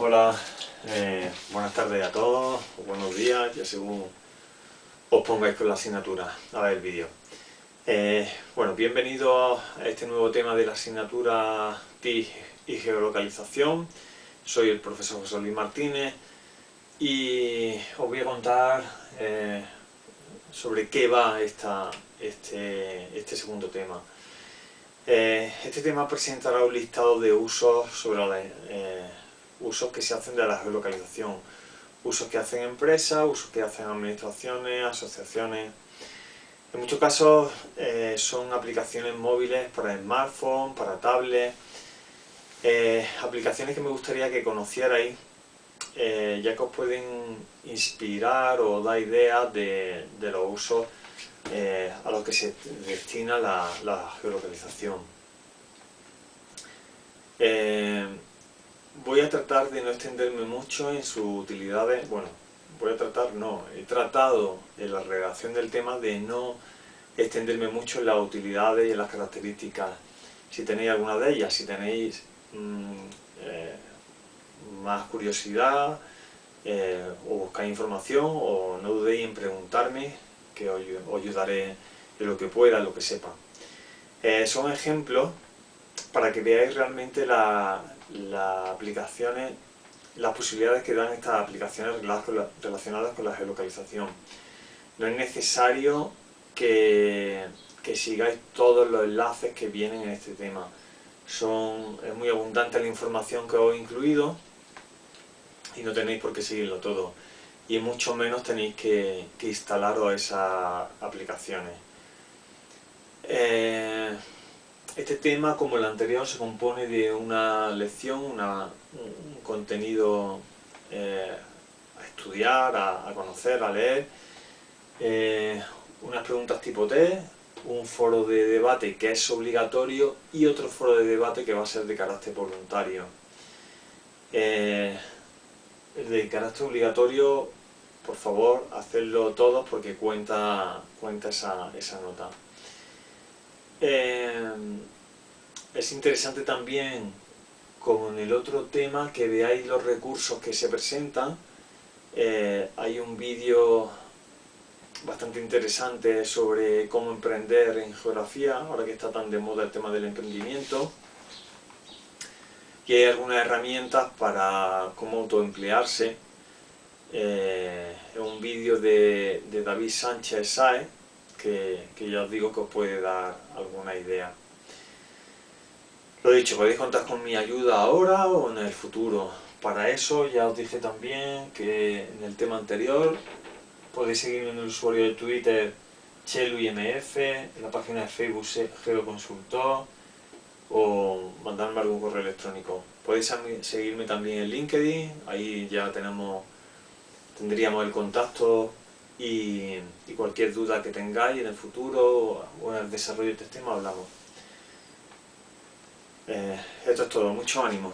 Hola, eh, buenas tardes a todos, o buenos días, ya según os pongáis con la asignatura a ver el vídeo. Eh, bueno, bienvenidos a este nuevo tema de la asignatura TIC y geolocalización. Soy el profesor José Luis Martínez y os voy a contar eh, sobre qué va esta, este, este segundo tema. este tema presentará un listado de usos sobre la, usos que se hacen de la geolocalización, usos que hacen empresas, usos que hacen administraciones, asociaciones. En muchos casos eh, son aplicaciones móviles para smartphone, para tablet, eh, aplicaciones que me gustaría que conocierais, eh, ya que os pueden inspirar o dar ideas de, los usos a los que se destina la, geolocalización tratar de no extenderme mucho en sus utilidades, bueno, voy a tratar, no, he tratado en la redacción del tema de no extenderme mucho en las utilidades y en las características, si tenéis alguna de ellas, si tenéis mm, eh, más curiosidad eh, o buscáis información o no dudéis en preguntarme que os, ayudaré en lo que pueda, en lo que sepa. Eh, son ejemplos para que veáis realmente la, las aplicaciones, las posibilidades que dan estas aplicaciones relacionadas con la geolocalización. No es necesario que, sigáis todos los enlaces que vienen en este tema. Son, es muy abundante la información que os he incluido y no tenéis por qué seguirlo todo. Y mucho menos tenéis que, que instalaros esas aplicaciones. Eh, este tema, como el anterior, se compone de una lección, un contenido eh, a estudiar, a, conocer, a leer, eh, unas preguntas tipo T, un foro de debate que es obligatorio y otro foro de debate que va a ser de carácter voluntario. Eh, el de carácter obligatorio, por favor, hacedlo todos porque cuenta, cuenta esa, esa nota. Es interesante también con el otro tema que veáis los recursos que se presentan. Eh, hay un vídeo bastante interesante sobre cómo emprender en geografía, ahora que está tan de moda el tema del emprendimiento. Y hay algunas herramientas para cómo autoemplearse. Eh, es un vídeo de, David Sánchez Saez, que, que ya os digo que os puede dar alguna idea. Lo dicho, podéis contar con mi ayuda ahora o en el futuro. Para eso ya os dije también que en el tema anterior podéis seguirme en el usuario de Twitter CheluIMF, en la página de Facebook Geoconsultor o mandarme algún correo electrónico. Podéis seguirme también en LinkedIn, ahí ya tenemos tendríamos el contacto y, y cualquier duda que tengáis en el futuro o en el desarrollo de este tema hablamos. Eh, esto es todo, mucho ánimo.